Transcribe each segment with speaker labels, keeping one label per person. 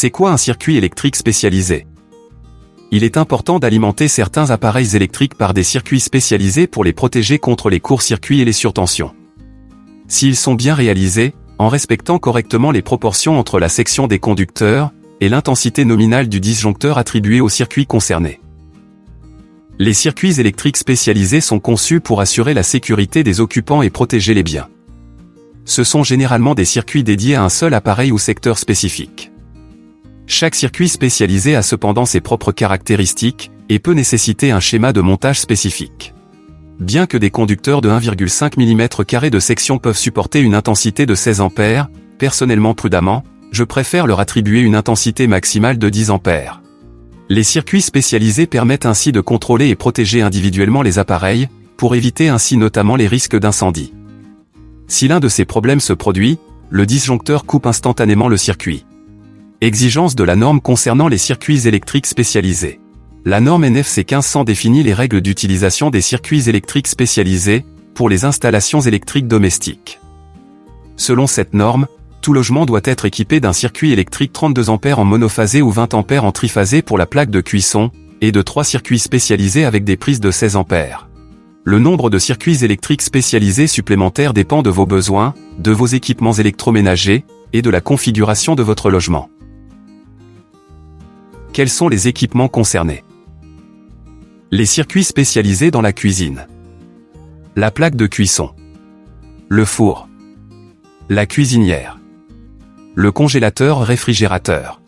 Speaker 1: C'est quoi un circuit électrique spécialisé? Il est important d'alimenter certains appareils électriques par des circuits spécialisés pour les protéger contre les courts-circuits et les surtensions. S'ils sont bien réalisés, en respectant correctement les proportions entre la section des conducteurs et l'intensité nominale du disjoncteur attribué au circuit concerné. Les circuits électriques spécialisés sont conçus pour assurer la sécurité des occupants et protéger les biens. Ce sont généralement des circuits dédiés à un seul appareil ou secteur spécifique. Chaque circuit spécialisé a cependant ses propres caractéristiques et peut nécessiter un schéma de montage spécifique. Bien que des conducteurs de 1,5 mm de section peuvent supporter une intensité de 16 A, personnellement prudemment, je préfère leur attribuer une intensité maximale de 10 A. Les circuits spécialisés permettent ainsi de contrôler et protéger individuellement les appareils, pour éviter ainsi notamment les risques d'incendie. Si l'un de ces problèmes se produit, le disjoncteur coupe instantanément le circuit. Exigence de la norme concernant les circuits électriques spécialisés. La norme NFC 1500 définit les règles d'utilisation des circuits électriques spécialisés, pour les installations électriques domestiques. Selon cette norme, tout logement doit être équipé d'un circuit électrique 32 A en monophasé ou 20 A en triphasé pour la plaque de cuisson, et de trois circuits spécialisés avec des prises de 16 A. Le nombre de circuits électriques spécialisés supplémentaires dépend de vos besoins, de vos équipements électroménagers, et de la configuration de votre logement. Quels sont les équipements concernés Les circuits spécialisés dans la cuisine. La plaque de cuisson. Le four. La cuisinière le congélateur réfrigérateur,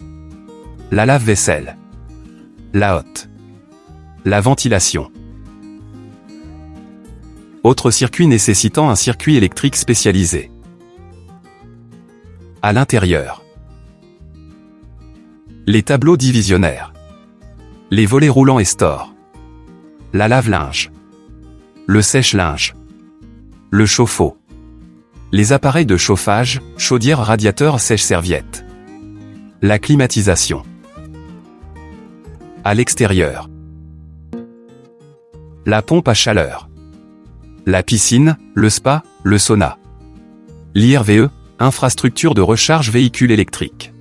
Speaker 1: la lave-vaisselle, la hotte, la ventilation. Autre circuit nécessitant un circuit électrique spécialisé. À l'intérieur. Les tableaux divisionnaires. Les volets roulants et stores. La lave-linge. Le sèche-linge. Le chauffe-eau les appareils de chauffage, chaudière radiateur sèche-serviette. La climatisation. À l'extérieur. La pompe à chaleur. La piscine, le spa, le sauna. L'IRVE, infrastructure de recharge véhicule électrique.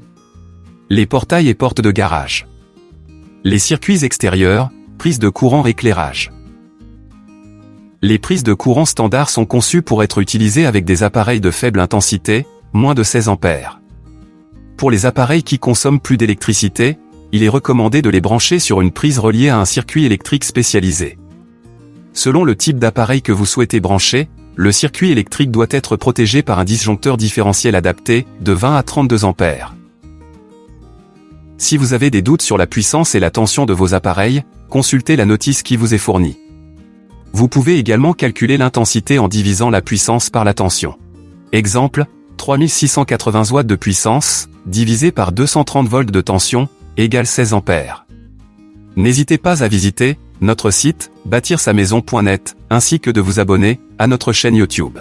Speaker 1: Les portails et portes de garage. Les circuits extérieurs, prise de courant éclairage. Les prises de courant standard sont conçues pour être utilisées avec des appareils de faible intensité, moins de 16 A. Pour les appareils qui consomment plus d'électricité, il est recommandé de les brancher sur une prise reliée à un circuit électrique spécialisé. Selon le type d'appareil que vous souhaitez brancher, le circuit électrique doit être protégé par un disjoncteur différentiel adapté, de 20 à 32 A. Si vous avez des doutes sur la puissance et la tension de vos appareils, consultez la notice qui vous est fournie. Vous pouvez également calculer l'intensité en divisant la puissance par la tension. Exemple, 3680 watts de puissance, divisé par 230 volts de tension, égale 16 ampères. N'hésitez pas à visiter notre site, bâtir-sa-maison.net, ainsi que de vous abonner à notre chaîne YouTube.